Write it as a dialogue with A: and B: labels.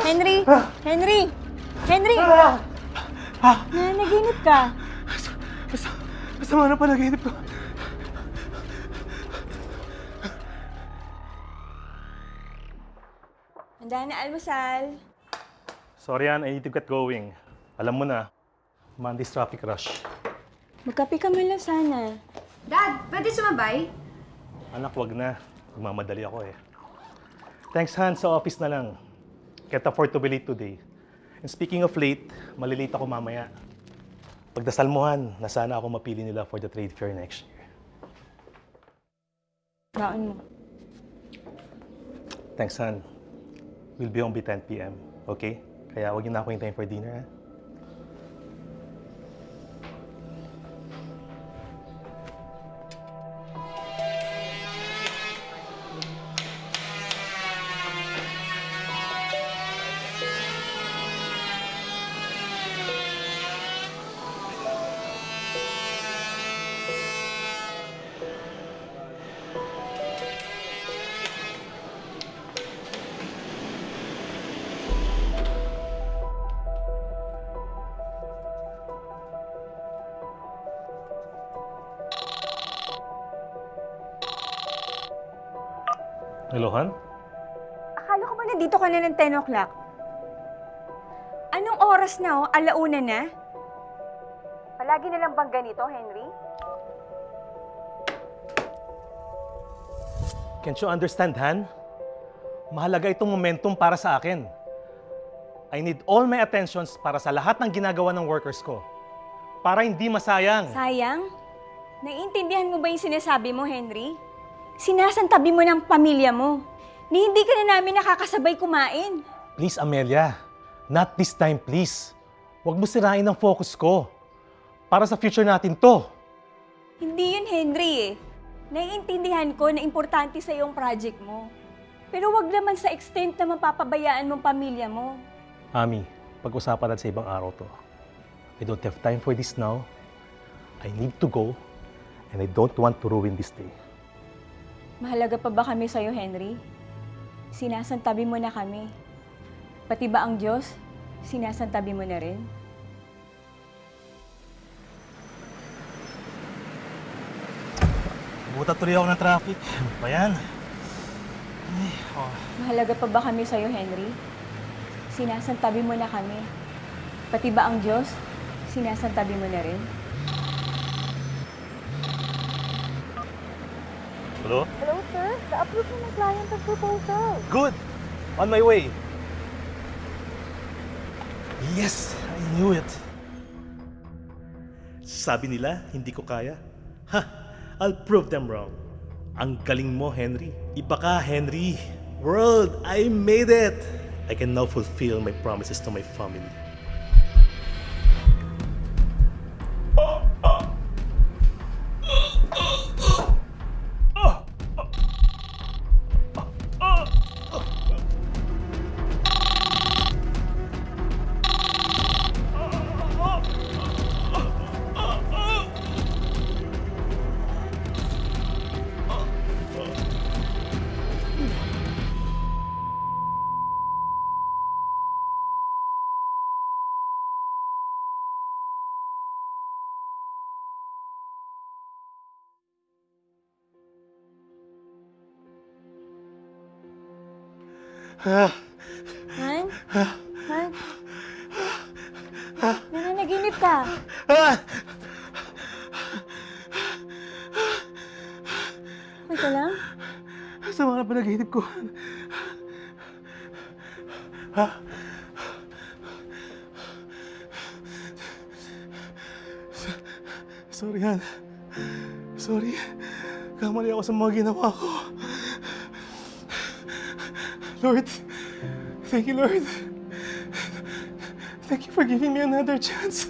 A: Henry! Henry! Henry! Nanaginip ka.
B: Basta, basta mga napanaginip ko.
A: Handa na almusal.
B: Sorry, Ann. I need to get going. Alam mo na, Monday's traffic rush.
A: Magkape ka man lang sana.
C: Dad, pwede sumabay?
B: Anak, wag na. Magmamadali ako eh. Thanks, Han. Sa office na lang. Can't afford to be late today. And speaking of late, malilate ako mamaya. Pagdasal mo, Han, na sana ako mapili nila for the trade fair next year.
A: Baon mo.
B: Thanks, Han. We'll be home by 10 p.m. Okay? Kaya huwag niyo na ako hintayin for dinner, ha? Hello, Han?
A: Akala ko ba nandito ka na ng 10 o'clock? Anong oras na oh? Alauna na? Palagi na lang bang ganito, Henry?
B: Can't you understand, Han? Mahalaga itong momentum para sa akin. I need all my attentions para sa lahat ng ginagawa ng workers ko. Para hindi masayang.
A: Sayang? Naiintindihan mo ba yung sinasabi mo, Henry? Sinasantabi mo ng pamilya mo. Ni hindi ka na namin nakakasabay kumain.
B: Please, Amelia. Not this time, please. Huwag mo sirain ang focus ko. Para sa future natin to.
A: Hindi yun, Henry eh. Naiintindihan ko na importante sa yung project mo. Pero wag naman sa extent na mapapabayaan mong pamilya mo.
B: Ami, pag-usapan natin sa ibang araw to. I don't have time for this now. I need to go. And I don't want to ruin this day.
A: Mahalaga pa ba kami sa'yo, Henry? Sinasantabi mo na kami. Pati ba ang Diyos, sinasantabi mo na rin?
B: Buta tuloy ako ng traffic. Ano yan? Ay, oh.
A: Mahalaga pa ba kami sa'yo, Henry? Sinasantabi mo na kami. Pati ba ang Diyos, sinasantabi mo na rin?
B: Hello?
A: Hello, sir. Na-approve na ng client ang proposal.
B: Good! On my way. Yes! I knew it. Sabi nila, hindi ko kaya. Ha! I'll prove them wrong. Ang galing mo, Henry. Iba ka, Henry. World, I made it! I can now fulfill my promises to my family.
A: Han? Han? Nananaginip ka. Okay ka lang?
B: Sa mga panaginip ko. Ha? Sorry, Han. Sorry. Kamali ako sa mga ginawa ko. Lord, thank you, Lord. Thank you for giving me another chance.